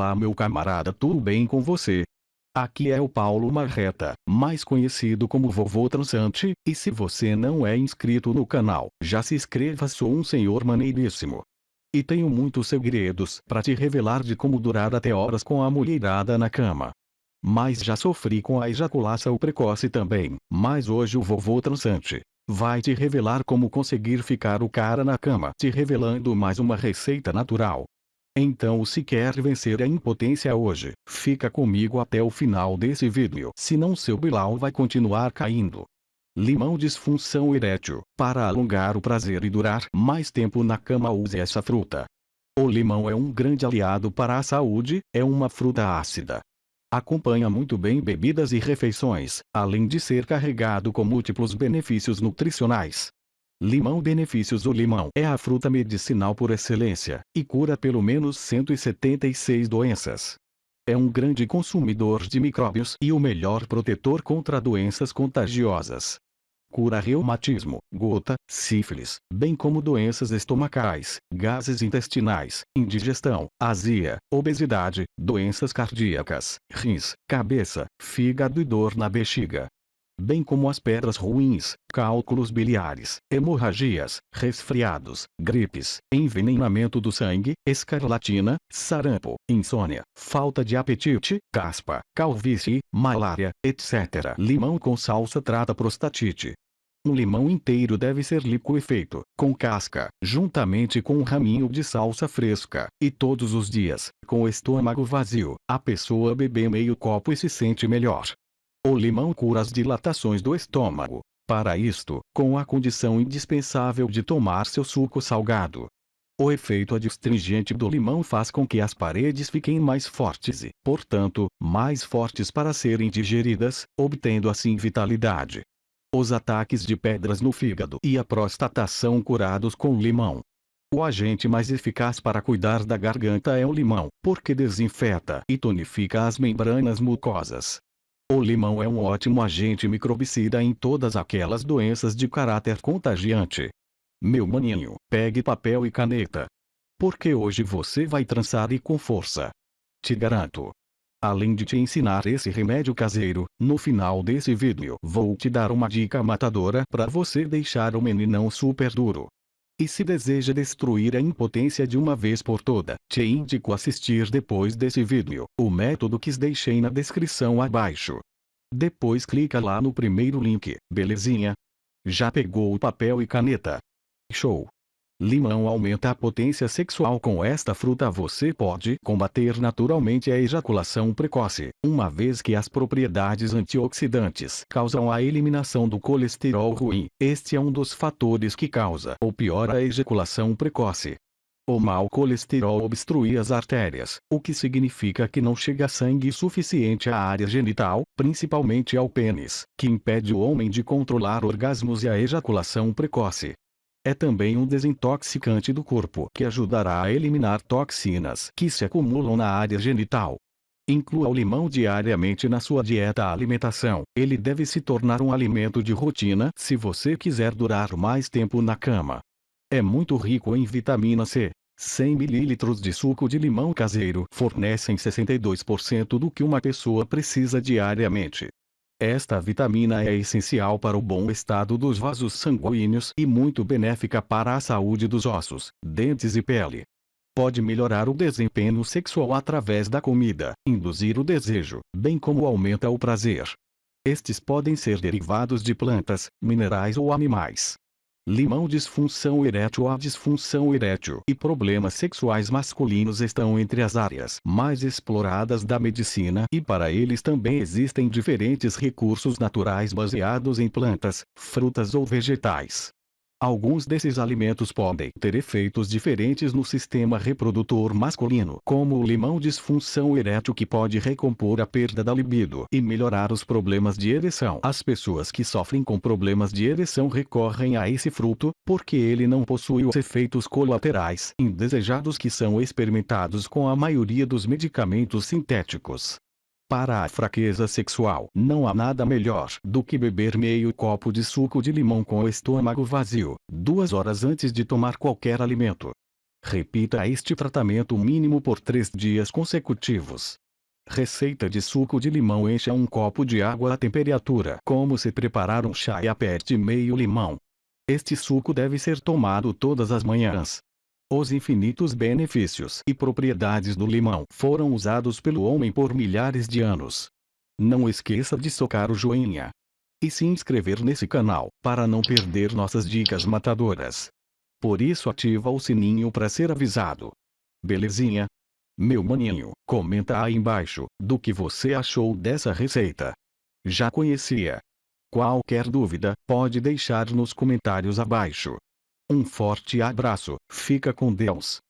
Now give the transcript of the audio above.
Olá meu camarada tudo bem com você? Aqui é o Paulo Marreta, mais conhecido como Vovô Transante, e se você não é inscrito no canal, já se inscreva sou um senhor maneiríssimo. E tenho muitos segredos para te revelar de como durar até horas com a mulherada na cama. Mas já sofri com a ejaculação precoce também, mas hoje o Vovô Transante vai te revelar como conseguir ficar o cara na cama te revelando mais uma receita natural. Então se quer vencer a impotência hoje, fica comigo até o final desse vídeo, senão seu bilau vai continuar caindo. Limão disfunção erétil, para alongar o prazer e durar mais tempo na cama use essa fruta. O limão é um grande aliado para a saúde, é uma fruta ácida. Acompanha muito bem bebidas e refeições, além de ser carregado com múltiplos benefícios nutricionais. Limão Benefícios O limão é a fruta medicinal por excelência, e cura pelo menos 176 doenças. É um grande consumidor de micróbios e o melhor protetor contra doenças contagiosas. Cura reumatismo, gota, sífilis, bem como doenças estomacais, gases intestinais, indigestão, azia, obesidade, doenças cardíacas, rins, cabeça, fígado e dor na bexiga, bem como as pedras ruins, cálculos biliares, hemorragias, resfriados, gripes, envenenamento do sangue, escarlatina, sarampo, insônia, falta de apetite, caspa, calvície, malária, etc. Limão com salsa trata prostatite. Um limão inteiro deve ser liquefeito, com casca, juntamente com um raminho de salsa fresca, e todos os dias, com o estômago vazio, a pessoa bebe meio copo e se sente melhor. O limão cura as dilatações do estômago. Para isto, com a condição indispensável de tomar seu suco salgado. O efeito adstringente do limão faz com que as paredes fiquem mais fortes e, portanto, mais fortes para serem digeridas, obtendo assim vitalidade. Os ataques de pedras no fígado e a prostata são curados com limão. O agente mais eficaz para cuidar da garganta é o limão, porque desinfeta e tonifica as membranas mucosas. O limão é um ótimo agente microbicida em todas aquelas doenças de caráter contagiante. Meu maninho, pegue papel e caneta. Porque hoje você vai trançar e com força. Te garanto. Além de te ensinar esse remédio caseiro, no final desse vídeo vou te dar uma dica matadora para você deixar o meninão super duro. E se deseja destruir a impotência de uma vez por toda, te indico assistir depois desse vídeo, o método que deixei na descrição abaixo. Depois clica lá no primeiro link, belezinha? Já pegou o papel e caneta? Show! Limão aumenta a potência sexual com esta fruta você pode combater naturalmente a ejaculação precoce, uma vez que as propriedades antioxidantes causam a eliminação do colesterol ruim. Este é um dos fatores que causa ou piora a ejaculação precoce. O mau colesterol obstrui as artérias, o que significa que não chega sangue suficiente à área genital, principalmente ao pênis, que impede o homem de controlar orgasmos e a ejaculação precoce. É também um desintoxicante do corpo que ajudará a eliminar toxinas que se acumulam na área genital. Inclua o limão diariamente na sua dieta alimentação. Ele deve se tornar um alimento de rotina se você quiser durar mais tempo na cama. É muito rico em vitamina C. 100 ml de suco de limão caseiro fornecem 62% do que uma pessoa precisa diariamente. Esta vitamina é essencial para o bom estado dos vasos sanguíneos e muito benéfica para a saúde dos ossos, dentes e pele. Pode melhorar o desempenho sexual através da comida, induzir o desejo, bem como aumenta o prazer. Estes podem ser derivados de plantas, minerais ou animais. Limão disfunção erétil A disfunção erétil e problemas sexuais masculinos estão entre as áreas mais exploradas da medicina e para eles também existem diferentes recursos naturais baseados em plantas, frutas ou vegetais. Alguns desses alimentos podem ter efeitos diferentes no sistema reprodutor masculino, como o limão disfunção erétil que pode recompor a perda da libido e melhorar os problemas de ereção. As pessoas que sofrem com problemas de ereção recorrem a esse fruto, porque ele não possui os efeitos colaterais indesejados que são experimentados com a maioria dos medicamentos sintéticos. Para a fraqueza sexual, não há nada melhor do que beber meio copo de suco de limão com o estômago vazio, duas horas antes de tomar qualquer alimento. Repita este tratamento mínimo por 3 dias consecutivos. Receita de suco de limão Encha um copo de água à temperatura como se preparar um chá e aperte meio limão. Este suco deve ser tomado todas as manhãs. Os infinitos benefícios e propriedades do limão foram usados pelo homem por milhares de anos. Não esqueça de socar o joinha. E se inscrever nesse canal, para não perder nossas dicas matadoras. Por isso ativa o sininho para ser avisado. Belezinha? Meu maninho, comenta aí embaixo, do que você achou dessa receita. Já conhecia? Qualquer dúvida, pode deixar nos comentários abaixo. Um forte abraço, fica com Deus.